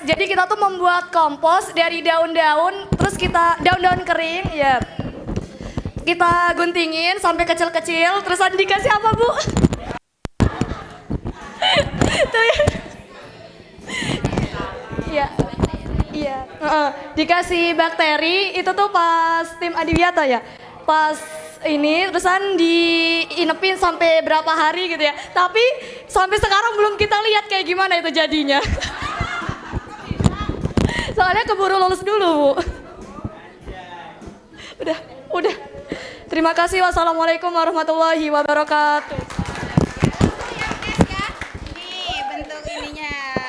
Jadi kita tuh membuat kompos dari daun-daun, terus kita daun-daun kering, ya. Kita guntingin sampai kecil-kecil, terus dikasih apa bu? tuh ya. Iya. Iya. Dikasih bakteri itu tuh pas tim Adiwiyata ya. Pas ini terusan diinepin sampai berapa hari gitu ya. Tapi sampai sekarang belum kita lihat kayak gimana itu jadinya. soalnya keburu lulus dulu. bu udah, udah. Terima kasih. Wassalamualaikum warahmatullahi wabarakatuh. ini bentuk ininya.